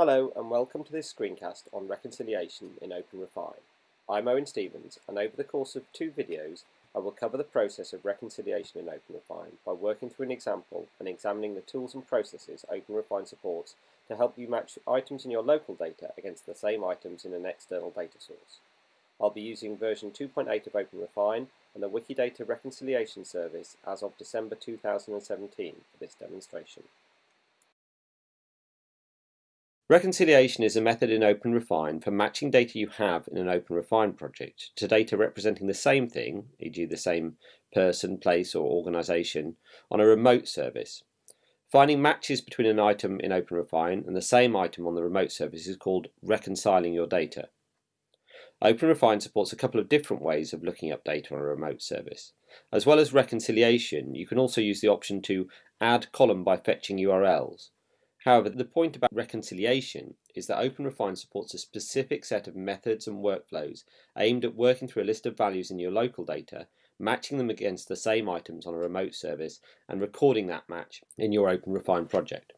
Hello and welcome to this screencast on reconciliation in OpenRefine. I'm Owen Stephens and over the course of two videos I will cover the process of reconciliation in OpenRefine by working through an example and examining the tools and processes OpenRefine supports to help you match items in your local data against the same items in an external data source. I'll be using version 2.8 of OpenRefine and the Wikidata Reconciliation Service as of December 2017 for this demonstration. Reconciliation is a method in OpenRefine for matching data you have in an OpenRefine project to data representing the same thing, e.g. the same person, place or organisation, on a remote service. Finding matches between an item in OpenRefine and the same item on the remote service is called reconciling your data. OpenRefine supports a couple of different ways of looking up data on a remote service. As well as reconciliation, you can also use the option to add column by fetching URLs. However, the point about reconciliation is that OpenRefine supports a specific set of methods and workflows aimed at working through a list of values in your local data, matching them against the same items on a remote service, and recording that match in your OpenRefine project.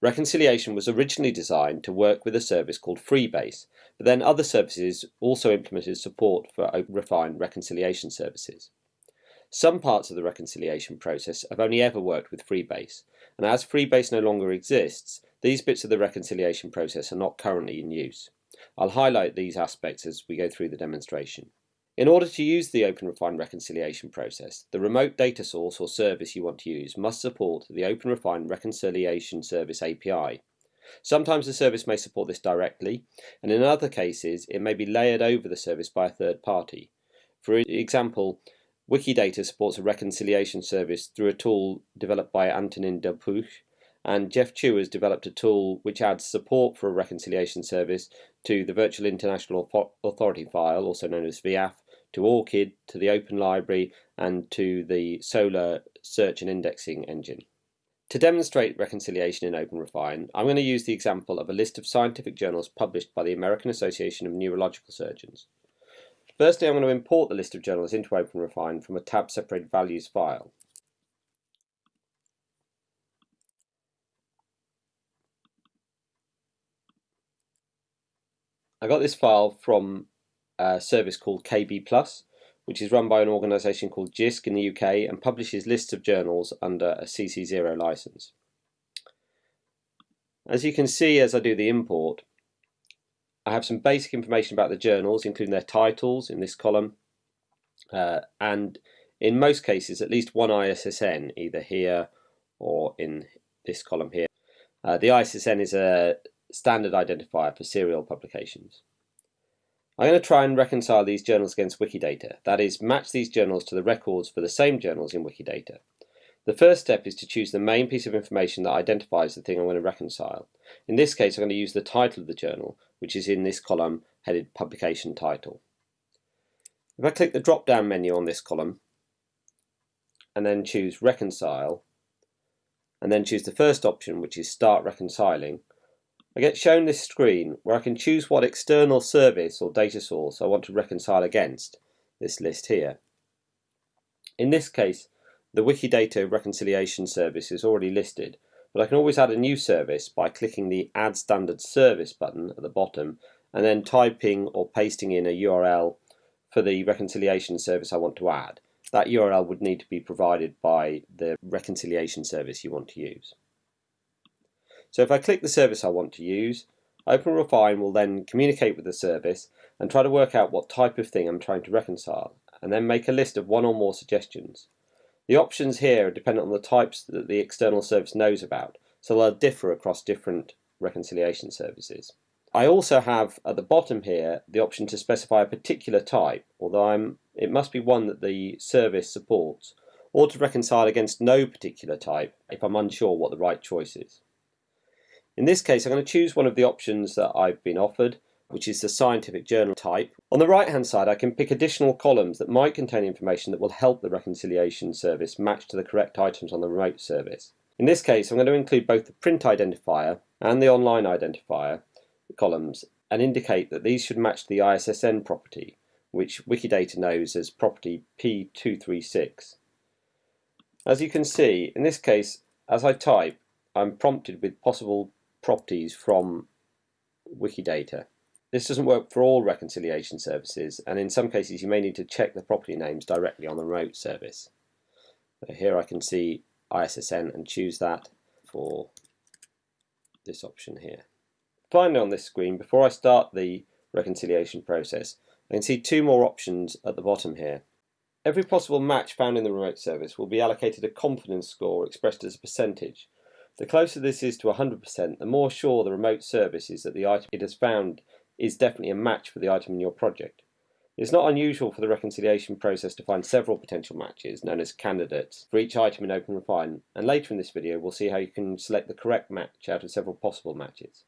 Reconciliation was originally designed to work with a service called Freebase, but then other services also implemented support for OpenRefine reconciliation services. Some parts of the reconciliation process have only ever worked with Freebase, and as Freebase no longer exists, these bits of the reconciliation process are not currently in use. I'll highlight these aspects as we go through the demonstration. In order to use the OpenRefine reconciliation process, the remote data source or service you want to use must support the OpenRefine Reconciliation Service API. Sometimes the service may support this directly, and in other cases it may be layered over the service by a third party. For example, Wikidata supports a reconciliation service through a tool developed by Antonin Delpuch, and Jeff Chiu has developed a tool which adds support for a reconciliation service to the Virtual International Authority file, also known as VIAF, to ORCID, to the Open Library, and to the Solr search and indexing engine. To demonstrate reconciliation in OpenRefine, I'm going to use the example of a list of scientific journals published by the American Association of Neurological Surgeons. Firstly, I'm going to import the list of journals into OpenRefine from a tab-separated values file. I got this file from a service called KB+, which is run by an organisation called JISC in the UK and publishes lists of journals under a CC0 license. As you can see as I do the import, I have some basic information about the journals, including their titles in this column, uh, and in most cases at least one ISSN, either here or in this column here. Uh, the ISSN is a standard identifier for serial publications. I'm going to try and reconcile these journals against Wikidata, that is, match these journals to the records for the same journals in Wikidata. The first step is to choose the main piece of information that identifies the thing I'm going to reconcile. In this case, I'm going to use the title of the journal, which is in this column headed Publication Title. If I click the drop-down menu on this column, and then choose Reconcile, and then choose the first option, which is Start Reconciling, I get shown this screen where I can choose what external service or data source I want to reconcile against, this list here. In this case, the Wikidata reconciliation service is already listed, but I can always add a new service by clicking the Add Standard Service button at the bottom and then typing or pasting in a URL for the reconciliation service I want to add. That URL would need to be provided by the reconciliation service you want to use. So if I click the service I want to use, OpenRefine will then communicate with the service and try to work out what type of thing I'm trying to reconcile, and then make a list of one or more suggestions. The options here are dependent on the types that the external service knows about, so they'll differ across different reconciliation services. I also have at the bottom here the option to specify a particular type, although I'm, it must be one that the service supports, or to reconcile against no particular type if I'm unsure what the right choice is. In this case I'm going to choose one of the options that I've been offered which is the scientific journal type. On the right hand side I can pick additional columns that might contain information that will help the reconciliation service match to the correct items on the remote service. In this case I'm going to include both the print identifier and the online identifier columns and indicate that these should match the ISSN property which Wikidata knows as property P236. As you can see, in this case, as I type, I'm prompted with possible properties from Wikidata. This doesn't work for all reconciliation services, and in some cases you may need to check the property names directly on the remote service. So here I can see ISSN and choose that for this option here. Finally on this screen, before I start the reconciliation process, I can see two more options at the bottom here. Every possible match found in the remote service will be allocated a confidence score expressed as a percentage. The closer this is to 100%, the more sure the remote service is that the item it has found is definitely a match for the item in your project. It's not unusual for the reconciliation process to find several potential matches, known as candidates, for each item in OpenRefine, and later in this video we'll see how you can select the correct match out of several possible matches.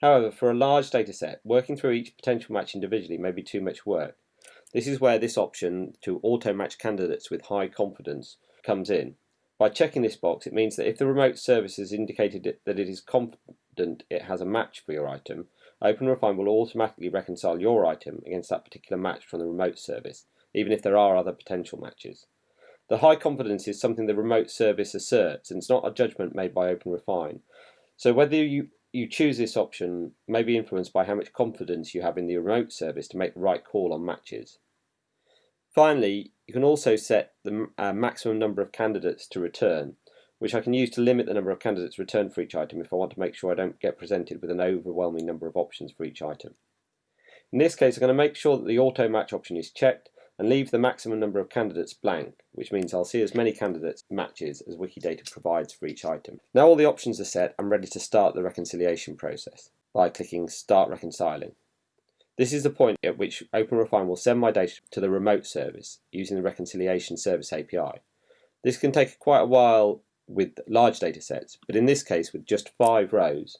However, for a large dataset, working through each potential match individually may be too much work. This is where this option to auto-match candidates with high confidence comes in. By checking this box, it means that if the remote service has indicated that it is confident it has a match for your item, OpenRefine will automatically reconcile your item against that particular match from the remote service, even if there are other potential matches. The high confidence is something the remote service asserts, and it's not a judgment made by OpenRefine. So whether you, you choose this option may be influenced by how much confidence you have in the remote service to make the right call on matches. Finally, you can also set the uh, maximum number of candidates to return which I can use to limit the number of candidates returned for each item if I want to make sure I don't get presented with an overwhelming number of options for each item. In this case, I'm going to make sure that the auto match option is checked and leave the maximum number of candidates blank, which means I'll see as many candidates matches as Wikidata provides for each item. Now all the options are set, I'm ready to start the reconciliation process by clicking Start Reconciling. This is the point at which OpenRefine will send my data to the remote service using the Reconciliation Service API. This can take quite a while with large data sets, but in this case with just five rows,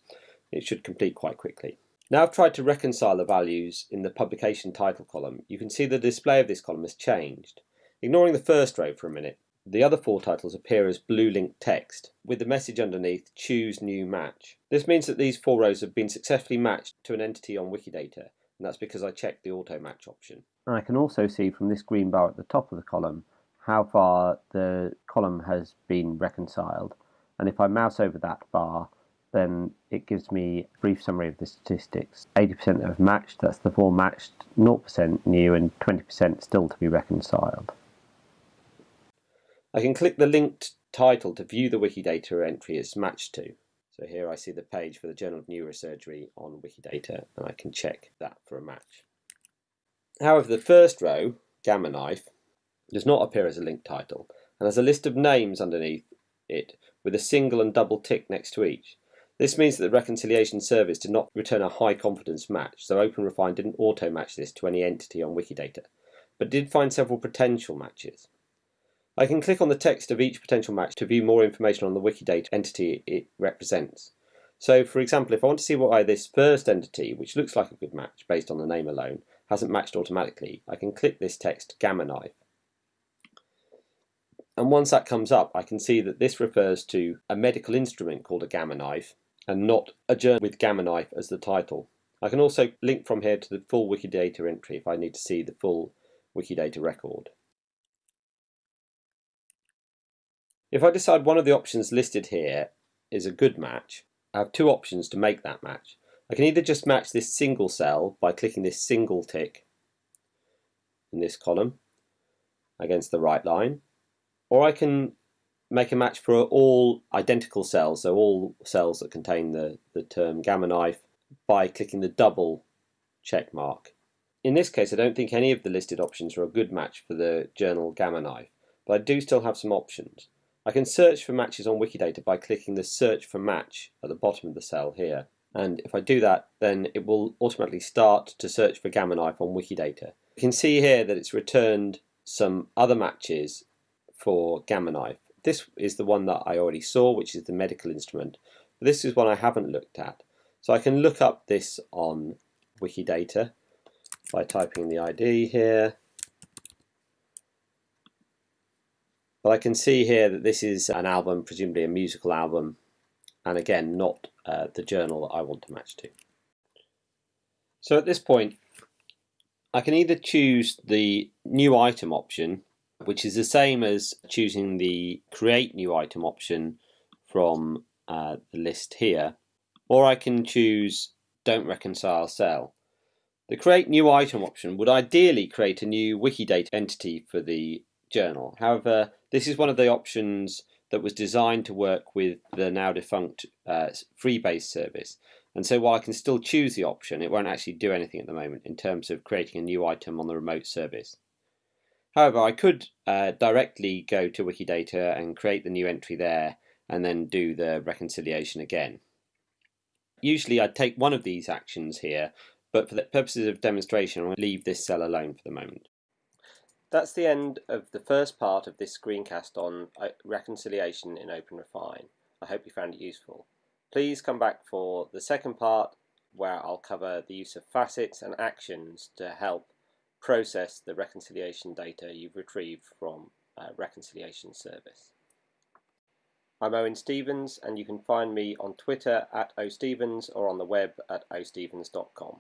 it should complete quite quickly. Now I've tried to reconcile the values in the publication title column, you can see the display of this column has changed. Ignoring the first row for a minute, the other four titles appear as blue link text, with the message underneath, choose new match. This means that these four rows have been successfully matched to an entity on Wikidata, and that's because I checked the auto match option. I can also see from this green bar at the top of the column how far the column has been reconciled. And if I mouse over that bar, then it gives me a brief summary of the statistics. 80% have matched, that's the four matched, 0% new and 20% still to be reconciled. I can click the linked title to view the Wikidata entry it's matched to. So here I see the page for the Journal of Neurosurgery on Wikidata and I can check that for a match. However, the first row, Gamma Knife, does not appear as a link title and has a list of names underneath it with a single and double tick next to each. This means that the reconciliation service did not return a high confidence match, so OpenRefine didn't auto match this to any entity on Wikidata, but did find several potential matches. I can click on the text of each potential match to view more information on the Wikidata entity it represents. So, for example, if I want to see why this first entity, which looks like a good match based on the name alone, hasn't matched automatically, I can click this text Gamma Knife and once that comes up, I can see that this refers to a medical instrument called a gamma knife and not a journal with gamma knife as the title. I can also link from here to the full Wikidata entry if I need to see the full Wikidata record. If I decide one of the options listed here is a good match, I have two options to make that match. I can either just match this single cell by clicking this single tick in this column against the right line, or I can make a match for all identical cells, so all cells that contain the, the term gamma knife by clicking the double check mark. In this case, I don't think any of the listed options are a good match for the journal gamma knife, but I do still have some options. I can search for matches on Wikidata by clicking the search for match at the bottom of the cell here. And if I do that, then it will automatically start to search for gamma knife on Wikidata. You can see here that it's returned some other matches for Gamma Knife. This is the one that I already saw, which is the medical instrument. But this is one I haven't looked at. So I can look up this on Wikidata by typing the ID here. But I can see here that this is an album, presumably a musical album, and again, not uh, the journal that I want to match to. So at this point, I can either choose the new item option which is the same as choosing the create new item option from uh, the list here or I can choose don't reconcile cell. The create new item option would ideally create a new Wikidata entity for the journal. However, this is one of the options that was designed to work with the now defunct uh, Freebase service. And so while I can still choose the option, it won't actually do anything at the moment in terms of creating a new item on the remote service. However, I could uh, directly go to Wikidata and create the new entry there and then do the reconciliation again. Usually I'd take one of these actions here, but for the purposes of demonstration, I'll leave this cell alone for the moment. That's the end of the first part of this screencast on uh, reconciliation in OpenRefine. I hope you found it useful. Please come back for the second part where I'll cover the use of facets and actions to help process the reconciliation data you've retrieved from a reconciliation service. I'm Owen Stephens and you can find me on Twitter at ostephens or on the web at ostephens.com.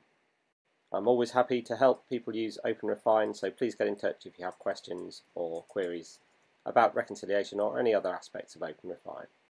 I'm always happy to help people use OpenRefine, so please get in touch if you have questions or queries about reconciliation or any other aspects of OpenRefine.